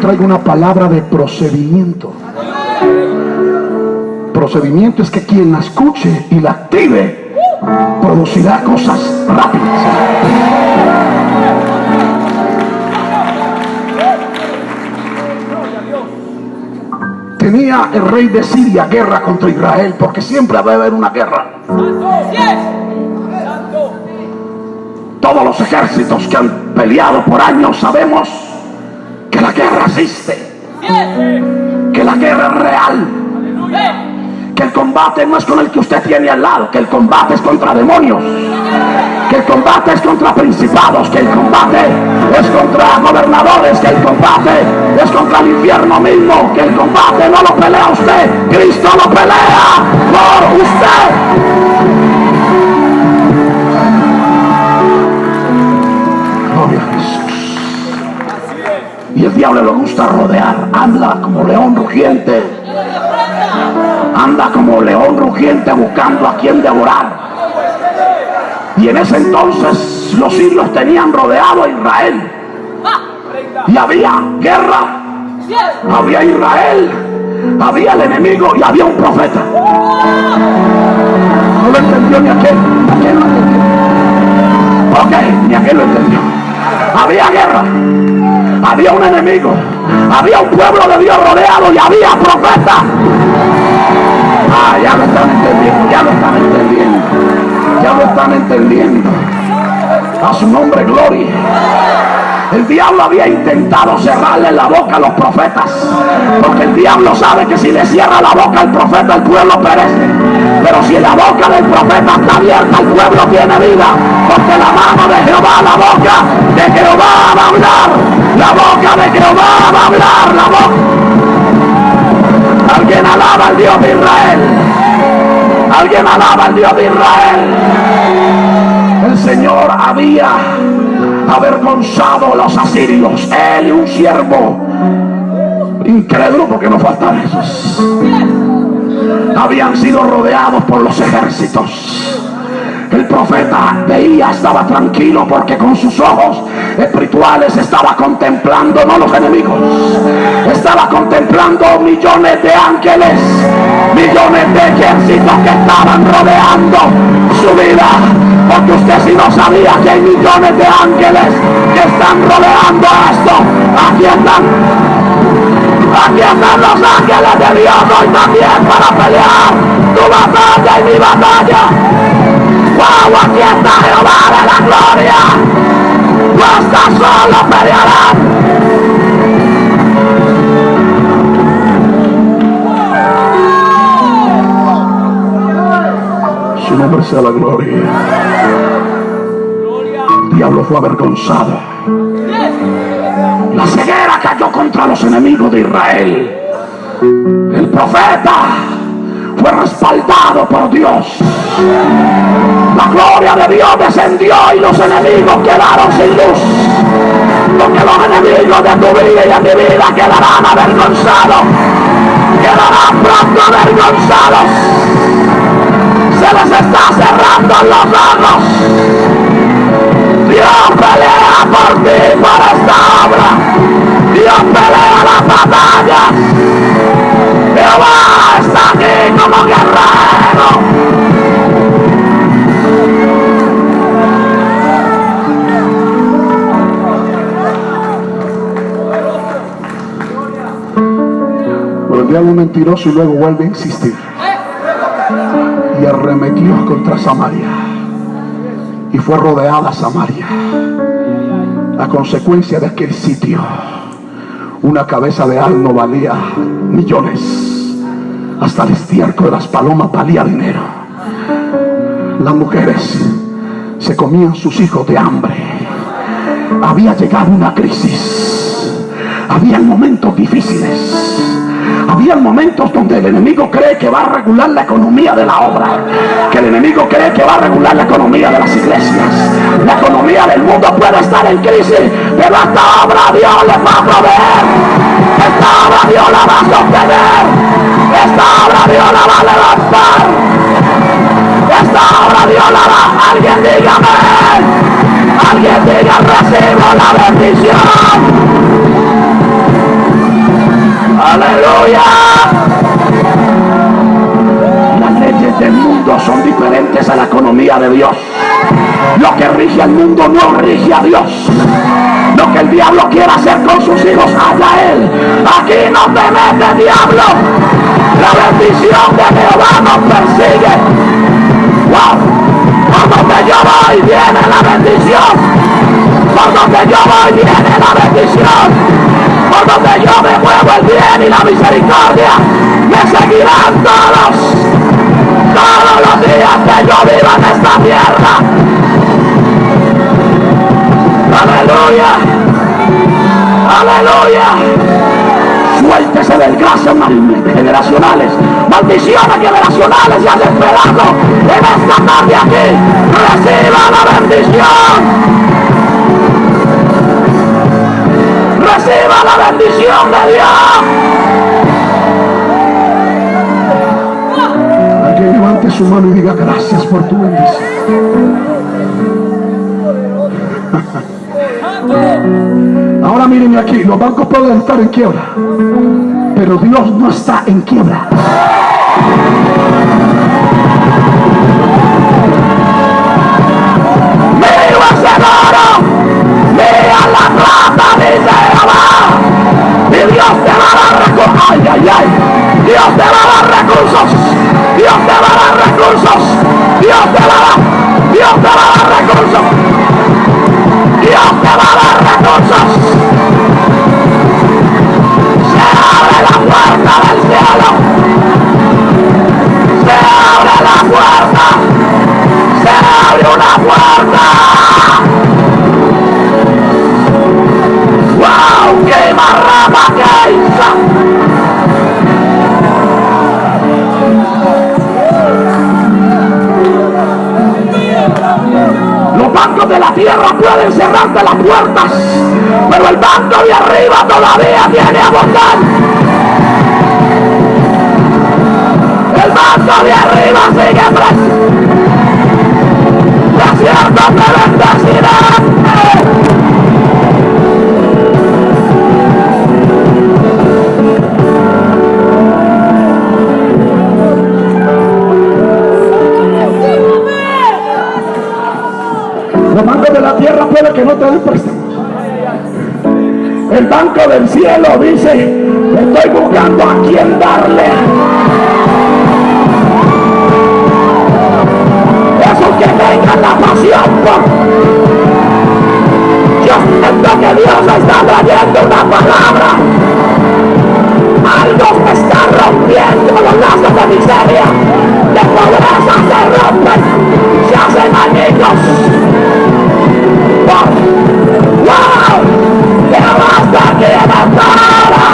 Traigo una palabra de procedimiento. Procedimiento es que quien la escuche y la active producirá cosas rápidas. Tenía el rey de Siria guerra contra Israel porque siempre va a haber una guerra. Todos los ejércitos que han peleado por años sabemos la guerra existe, que la guerra es real, que el combate no es con el que usted tiene al lado, que el combate es contra demonios, que el combate es contra principados, que el combate es contra gobernadores, que el combate es contra el infierno mismo, que el combate no lo pelea usted, Cristo lo pelea por usted. Diablo le gusta rodear, anda como león rugiente, anda como león rugiente buscando a quien devorar. Y en ese entonces los sirios tenían rodeado a Israel. Y había guerra, había Israel, había el enemigo y había un profeta. No lo entendió ni aquel, aquel lo entendió. Ok, ni aquel lo entendió. Había guerra, había un enemigo, había un pueblo de Dios rodeado y había profeta. Ah, ya lo están entendiendo, ya lo están entendiendo, ya lo están entendiendo. A su nombre, gloria. El diablo había intentado cerrarle la boca a los profetas. Porque el diablo sabe que si le cierra la boca al profeta, el pueblo perece. Pero si la boca del profeta está abierta, el pueblo tiene vida. Porque la mano de Jehová, la boca de Jehová va a hablar. La boca de Jehová va a hablar. La boca. Alguien alaba al Dios de Israel. Alguien alaba al Dios de Israel. El Señor había avergonzado los asirios. Él y un siervo incrédulo, porque no faltan esos. Habían sido rodeados por los ejércitos. El profeta veía, estaba tranquilo porque con sus ojos espirituales estaba contemplando, no los enemigos, estaba contemplando millones de ángeles, millones de ejércitos que estaban rodeando su vida. Porque usted si no sabía que hay millones de ángeles que están rodeando esto, aquí están Aquí están los ángeles de Dios hoy también para pelear tu batalla y mi batalla. ¡Wow! Aquí está Jehová de la gloria. No estás solo, pelearán. Su nombre sea la gloria. El diablo fue avergonzado. La ceguera cayó contra los enemigos de Israel. El profeta respaldado por Dios. La gloria de Dios descendió y los enemigos quedaron sin luz. Porque los enemigos de tu vida y de mi vida quedarán avergonzados. Quedarán pronto avergonzados. Se les está cerrando los ojos. Dios pelea por ti, por esta obra. Dios pelea las batallas. Jehová está aquí como guerrero. Diablo es mentiroso y luego vuelve a insistir. Y arremetió contra Samaria. Y fue rodeada Samaria. A consecuencia de aquel sitio, una cabeza de asno valía millones. Hasta el estiércol de las palomas valía dinero. Las mujeres se comían sus hijos de hambre. Había llegado una crisis. Había momentos difíciles. Había momentos donde el enemigo cree que va a regular la economía de la obra. Que el enemigo cree que va a regular la economía de las iglesias. La economía del mundo puede estar en crisis, pero esta obra Dios les va a proveer. Esta obra Dios la va a sostener. Esta obra Dios la va a levantar. Esta obra Dios la va. Alguien dígame. Alguien diga recibo la bendición. Aleluya. Las leyes del mundo son diferentes a la economía de Dios. Lo que rige al mundo no rige a Dios. Lo que el diablo quiera hacer con sus hijos, allá él. Aquí no te mete diablo. La bendición de Jehová nos persigue. Wow. Por donde yo voy viene la bendición. Por donde yo voy viene la bendición. Donde yo me muevo el bien y la misericordia me seguirán todos. Todos los días que yo viva en esta tierra. Aleluya. Aleluya. Suéltese del gracia generacionales. Maldiciones generacionales y desesperado en esta tarde aquí. Reciba la bendición. Reciba la bendición de Dios. Alguien levante su mano y diga gracias por tu bendición. Ahora mírenme aquí, los bancos pueden estar en quiebra, pero Dios no está en quiebra. Mira ese oro, mira la plata, dice Jehová. Todavía tiene a votar. El banco de arriba sigue preso. Desierto te bendecirá. Los bancos de la tierra puede que no te den. El banco del cielo dice, estoy buscando a quien darle. Esos que tengan la pasión por... Yo siento que Dios está trayendo una palabra. Algo que está rompiendo los lazos de miseria, de pobreza se rompen, se hacen amigos. ¡Wow! ¡Que basta que bastara!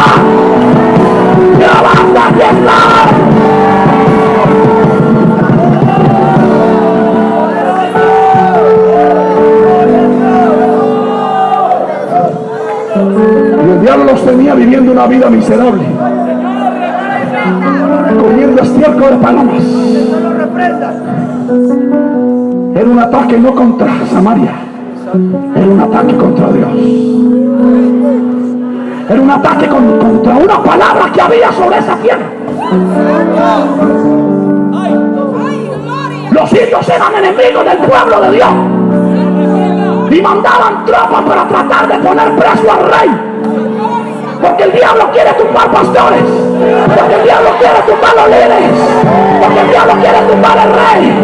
¡Que basta que estar! Y el diablo los tenía viviendo una vida miserable. Comiendo estiércol de palomas. Era un ataque no contra Samaria. Era un ataque contra Dios. Era un ataque con- contra una palabra que había sobre esa tierra. Los sirios eran enemigos del pueblo de Dios. Y mandaban tropas para tratar de poner preso al rey. Porque el diablo quiere tumbar pastores. Porque el diablo quiere tumbar los líderes. Porque el diablo quiere tumbar el rey.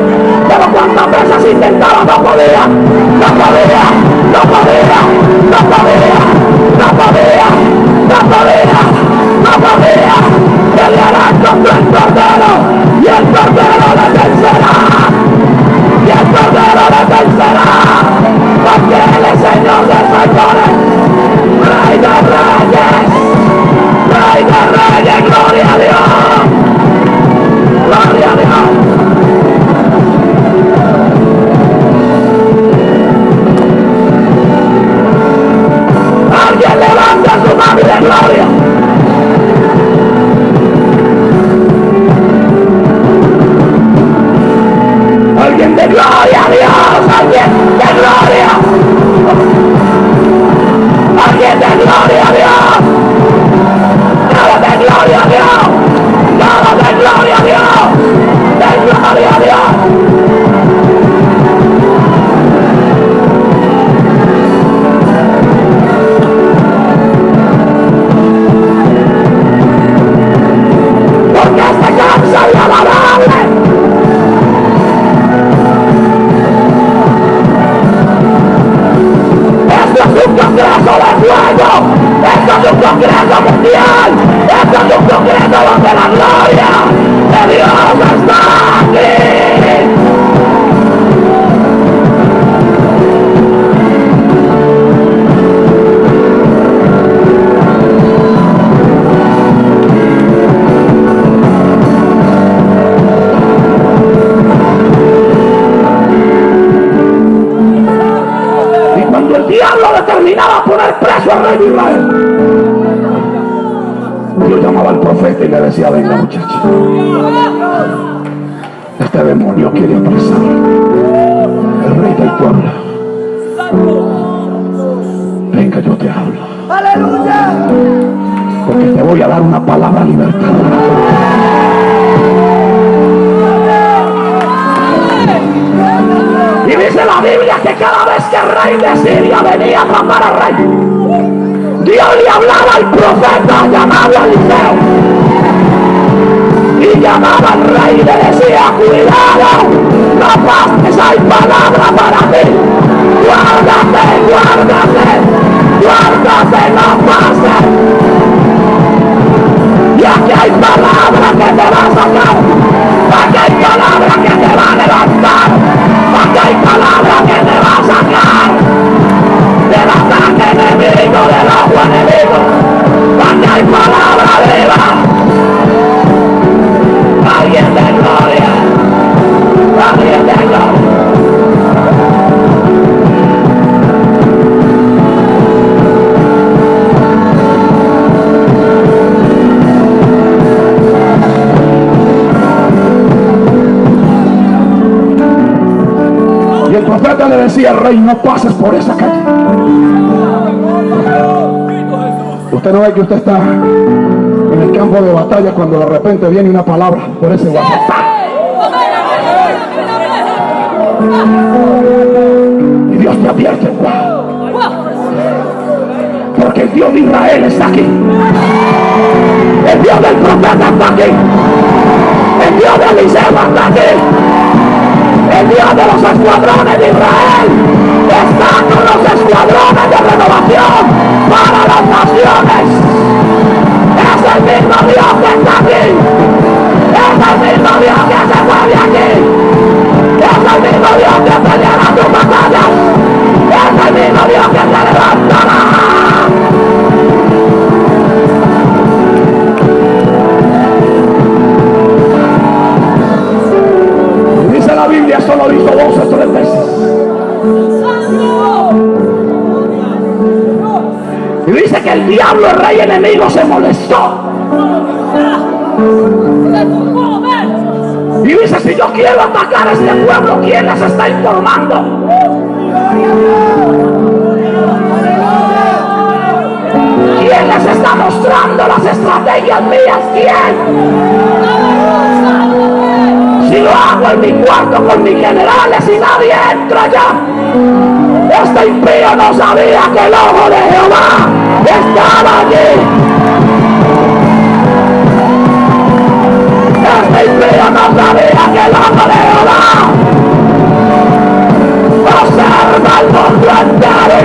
Pero cuántas veces intentaba no podía. No podía. No podía. No podía. No podía. No podía. No podía. Peleará contra el cordero. Y el cordero le vencerá. Y el cordero le vencerá. Porque él es Señor Dios llamaba al profeta y le decía, venga muchacho, este demonio quiere apresar el rey del pueblo. Venga, yo te hablo. Aleluya. Porque te voy a dar una palabra libertadora. Y dice la Biblia que cada vez que el rey de Siria venía a atrapar al rey, Dios le hablaba al profeta llamado Eliseo. Y llamaba al rey y le decía, cuidado, no pases, hay palabra para ti. Guárdate, guárdate, guárdate, no pases. Y aquí hay palabra que te va a sacar. Aquí hay palabra que te va a levantar. Aquí hay palabra que te va a sacar. Del agua enemigo. Aquí hay palabra viva. Alguien de gloria. Alguien de gloria. Y el profeta le decía rey, no Que usted está en el campo de batalla cuando de repente viene una palabra por ese WhatsApp. Y Dios te advierte, porque el Dios de Israel está aquí. El Dios del profeta está aquí. El Dios de Eliseo está aquí. El Dios de los escuadrones de Israel está con los escuadrones de renovación para las naciones. Es el mismo Dios que está aquí. Es el mismo Dios que mueve aquí. Diablo, el rey enemigo, se molestó. Y dice, si yo quiero atacar a este pueblo, ¿quién les está informando? ¿Quién les está mostrando las estrategias mías? ¿Quién? Si lo hago en mi cuarto con mis generales y nadie entra allá. Este impío no sabía que el ojo de Jehová estaba allí. Este impío no sabía que el ojo de Jehová observa el mundo entero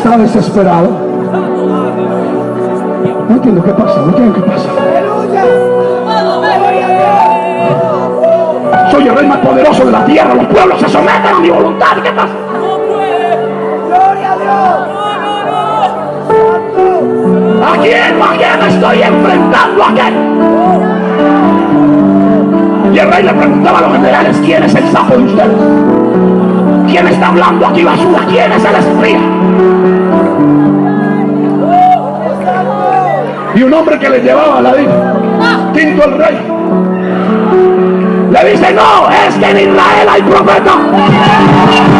está desesperado. No entiendo qué pasa, no entiendo qué pasa. Soy el rey más poderoso de la tierra. Los pueblos se someten a mi voluntad. ¿Qué pasa? ¿A quién? ¿A quién estoy enfrentando? ¿A quién? Y el rey le preguntaba a los generales, ¿quién es el sapo de ustedes? ¿Quién está hablando aquí basura? ¿Quién es el espía? Y un hombre que le llevaba la tinto al rey. Le dice, no, es que en Israel hay profeta.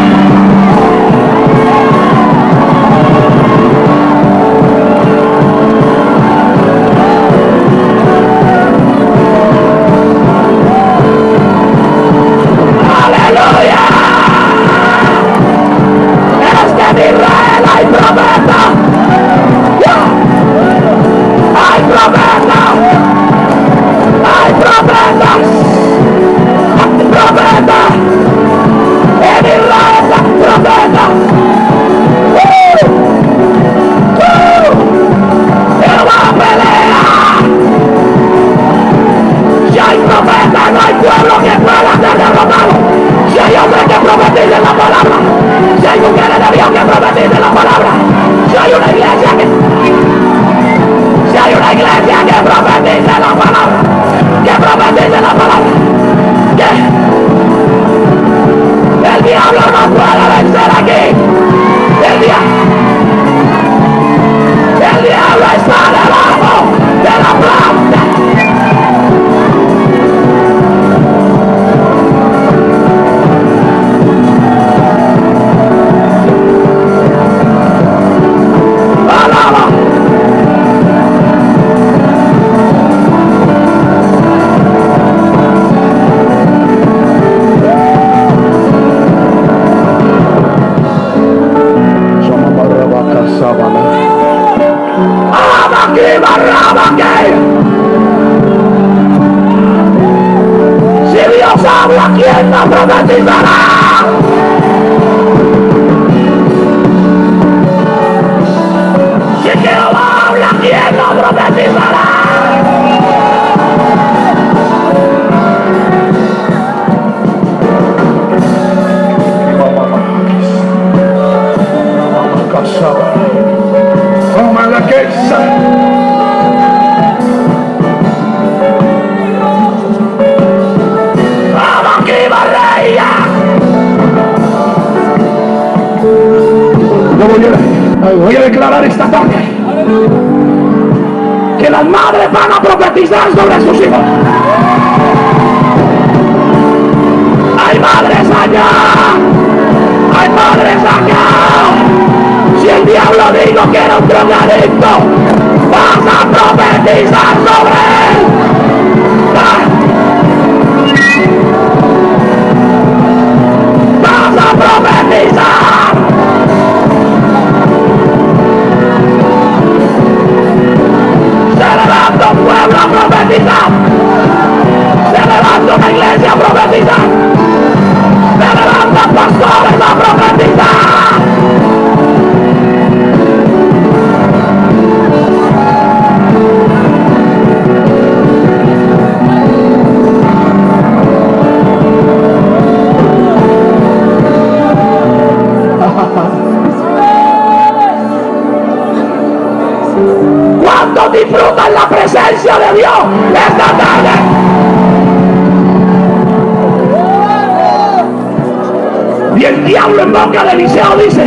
boca de Eliseo dice,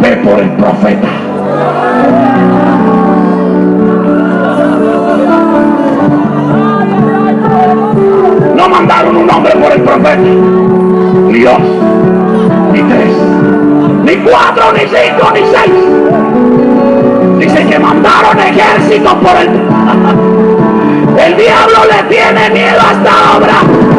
ve por el profeta. No mandaron un hombre por el profeta, ni dos, ni tres, ni cuatro, ni cinco, ni seis. Dice que mandaron ejércitos por el... El diablo le tiene miedo a esta obra.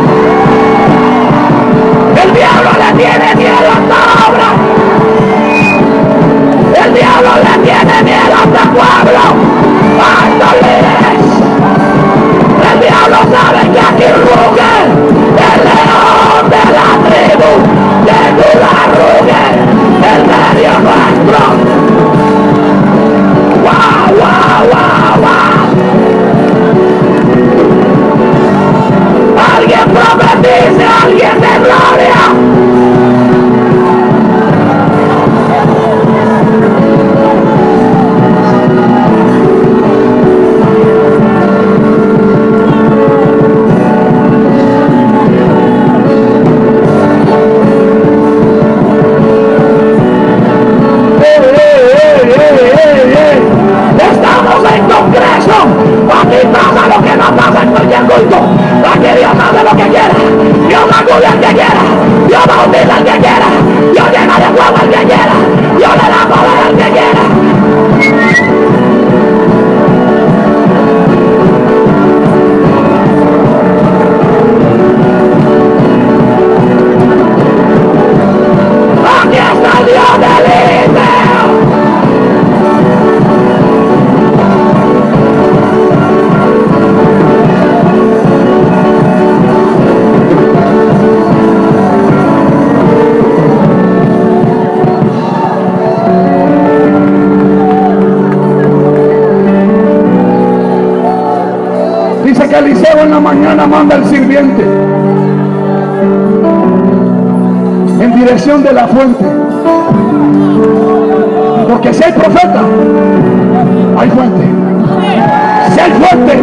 de la fuente. Porque si hay profeta, hay fuente. Si hay fuente,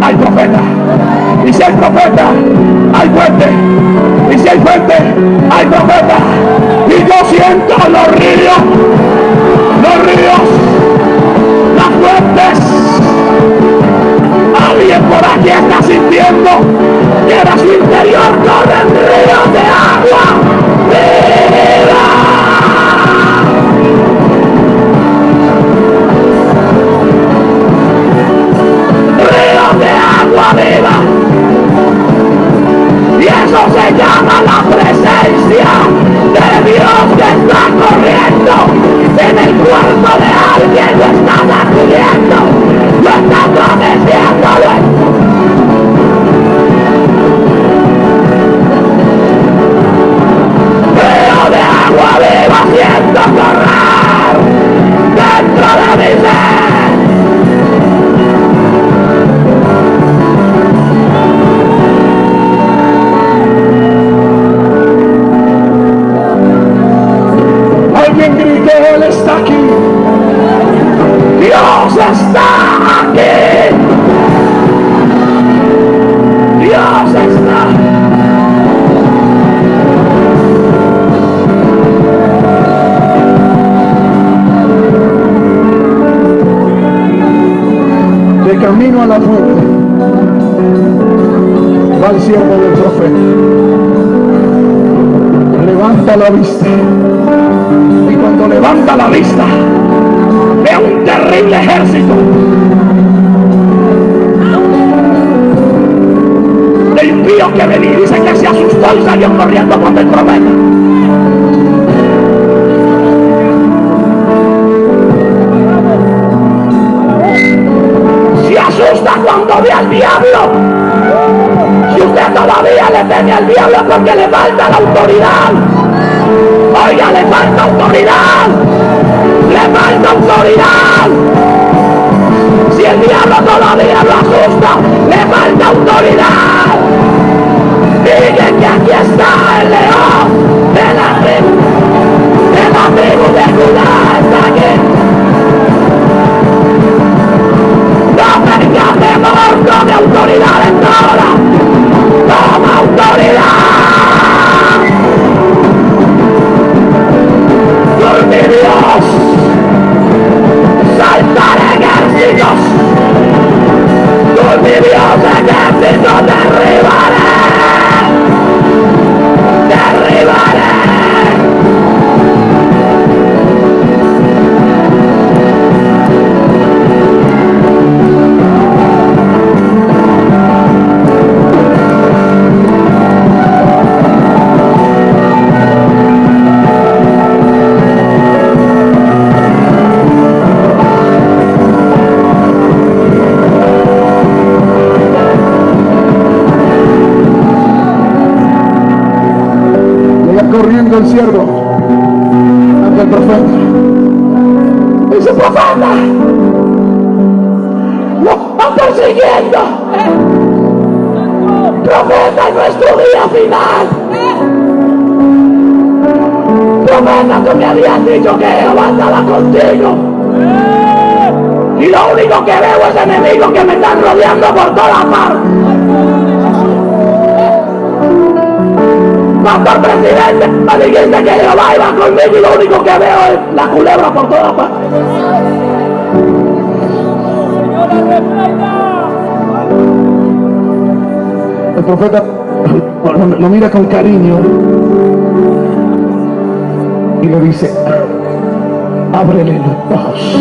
hay profeta. Y si hay profeta, hay fuente. Y si hay fuente, hay profeta. Y yo siento los ríos, los ríos, las fuentes. Alguien por aquí está sintiendo que era su interior camino a la fuente, va el siervo del profeta. Levanta la vista. Y cuando levanta la vista, ve un terrible ejército. De impío que venía. Dice que se asustó y salió corriendo cuando el profeta. Asusta cuando ve al diablo. Si usted todavía le teme al diablo porque le falta la autoridad. Oiga, le falta autoridad. Le falta autoridad. Si el diablo todavía lo asusta, le falta autoridad. Diga que aquí está el león de la tribu, de la tribu de Judá, final. Profeta, tú me habías dicho que Jehová andaba contigo. Y lo único que veo es enemigos que me están rodeando por todas partes. Pastor presidente, me dijiste que Jehová iba conmigo y lo único que veo es la culebra por todas partes. El profeta lo, mira con cariño y le dice, ábrele los ojos.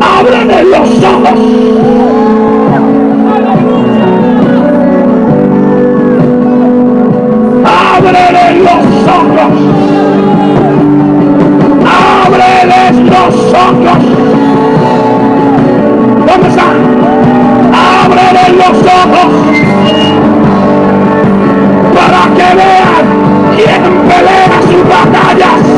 Ábrele los ojos. ábrele los ojos. Ábreles los ojos. ¿Dónde están? Ábrele los ojos. Para que vean quién pelea sus batallas.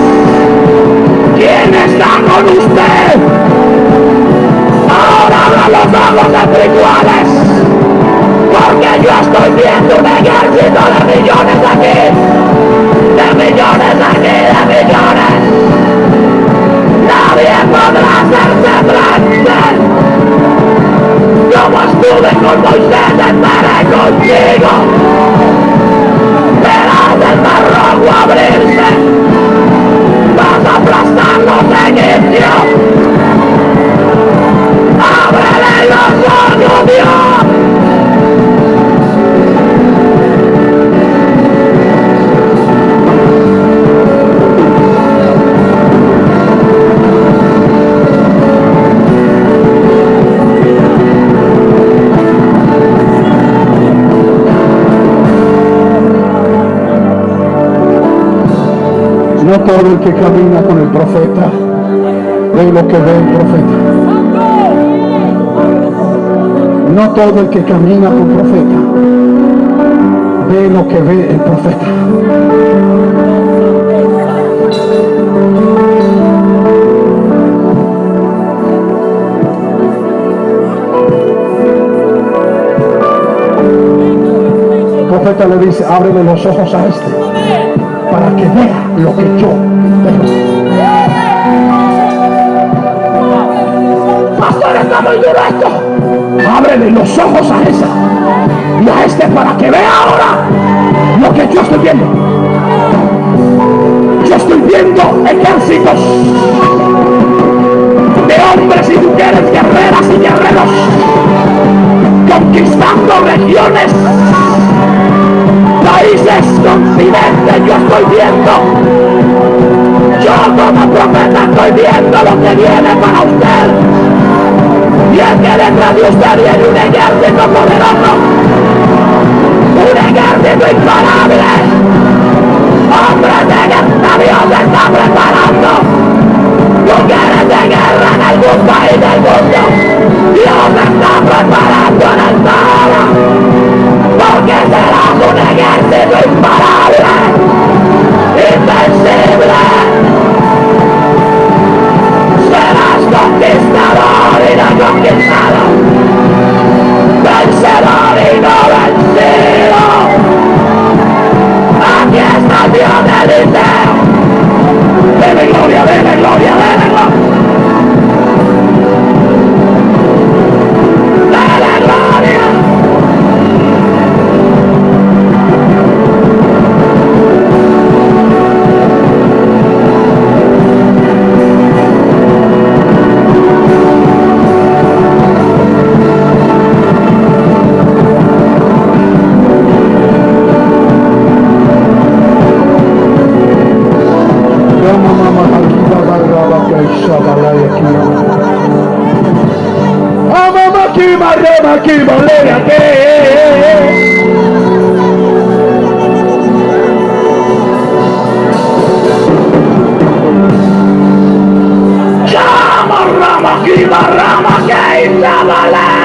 Que camina con el profeta ve lo que ve el profeta. No todo el que camina con profeta ve lo que ve el profeta. El profeta le dice, ábrele los ojos a este para que vea lo que yo. Pastor, está muy duro esto. Ábrele los ojos a esa y a este para que vea ahora lo que yo estoy viendo. Yo estoy viendo ejércitos de hombres y mujeres, guerreras y guerreros, conquistando regiones, países, continentes. Yo estoy viendo yo como profeta estoy viendo lo que viene para usted. Y es que detrás de usted viene un ejército poderoso. Un ejército imparable. Ama makima rema kima leya ke Chama rama kima rama ke isabala